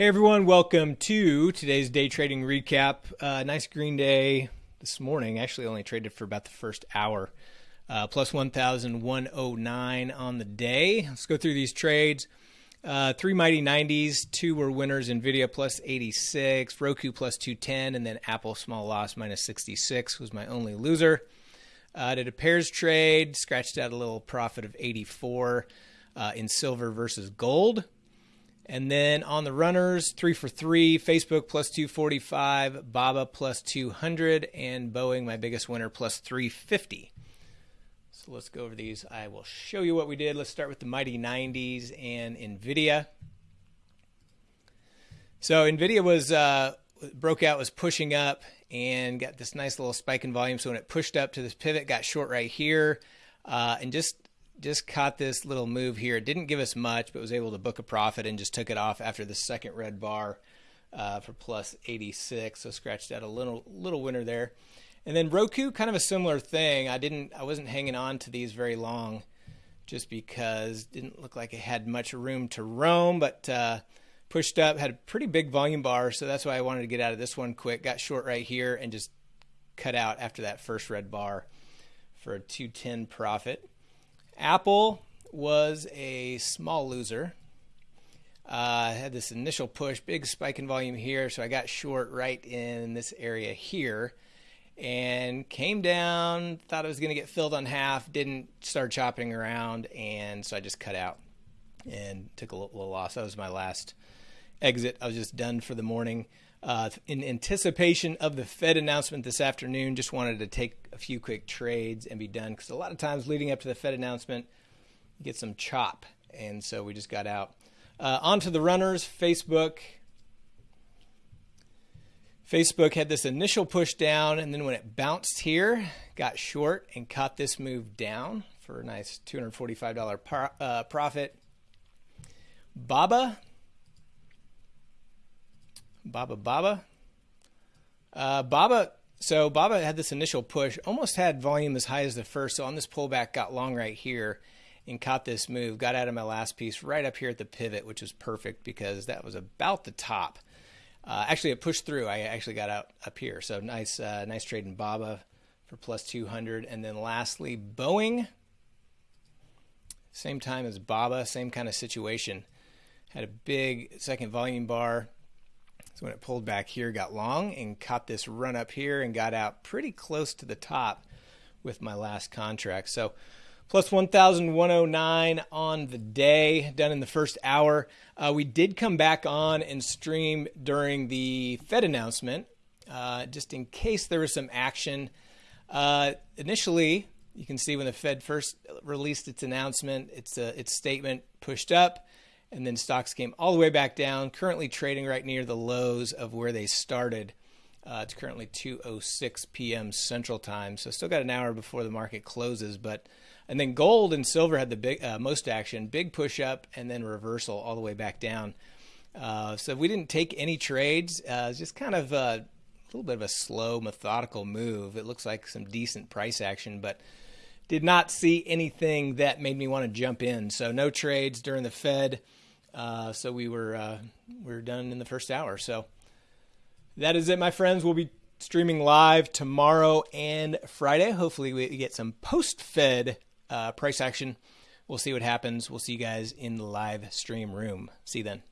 Hey everyone, welcome to today's day trading recap. Uh, nice green day this morning. Actually, only traded for about the first hour. Uh, plus 1,109 on the day. Let's go through these trades. Uh, three mighty 90s, two were winners. Nvidia plus 86, Roku plus 210, and then Apple small loss minus 66 was my only loser. Uh, did a pairs trade, scratched out a little profit of 84 uh, in silver versus gold. And then on the runners, three for three, Facebook plus 245, Baba plus 200, and Boeing, my biggest winner, plus 350. So let's go over these. I will show you what we did. Let's start with the Mighty 90s and NVIDIA. So NVIDIA was uh, broke out, was pushing up, and got this nice little spike in volume. So when it pushed up to this pivot, got short right here, uh, and just just caught this little move here. It didn't give us much, but was able to book a profit and just took it off after the second red bar uh, for plus 86. So scratched out a little little winner there. And then Roku, kind of a similar thing. I didn't, I wasn't hanging on to these very long, just because didn't look like it had much room to roam, but uh, pushed up, had a pretty big volume bar, so that's why I wanted to get out of this one quick. Got short right here and just cut out after that first red bar for a 210 profit. Apple was a small loser. Uh, had this initial push, big spike in volume here, so I got short right in this area here and came down, thought it was going to get filled on half, didn't start chopping around, and so I just cut out and took a little, little loss. That was my last exit. I was just done for the morning. Uh, in anticipation of the Fed announcement this afternoon, just wanted to take a few quick trades and be done because a lot of times leading up to the Fed announcement, you get some chop, and so we just got out. Uh, on to the runners, Facebook. Facebook had this initial push down, and then when it bounced here, got short and caught this move down for a nice $245 par, uh, profit. Baba Baba Baba. Uh, Baba. So Baba had this initial push, almost had volume as high as the first. So on this pullback, got long right here and caught this move. Got out of my last piece right up here at the pivot, which was perfect because that was about the top. Uh, actually, it pushed through. I actually got out up here. So nice, uh, nice trade in Baba for plus 200. And then lastly, Boeing. Same time as Baba, same kind of situation. Had a big second volume bar, so when it pulled back here, got long and caught this run up here and got out pretty close to the top with my last contract. So plus 1,109 on the day, done in the first hour. Uh, we did come back on and stream during the Fed announcement, uh, just in case there was some action. Uh, initially, you can see when the Fed first released its announcement, its, uh, its statement pushed up and then stocks came all the way back down. Currently trading right near the lows of where they started. Uh, it's currently 2:06 p.m. Central Time, so still got an hour before the market closes. But and then gold and silver had the big uh, most action, big push up and then reversal all the way back down. Uh, so we didn't take any trades. Uh, just kind of a little bit of a slow, methodical move. It looks like some decent price action, but did not see anything that made me want to jump in. So no trades during the Fed. Uh, so we were uh, we were done in the first hour. So that is it, my friends. We'll be streaming live tomorrow and Friday. Hopefully, we get some post Fed uh, price action. We'll see what happens. We'll see you guys in the live stream room. See you then.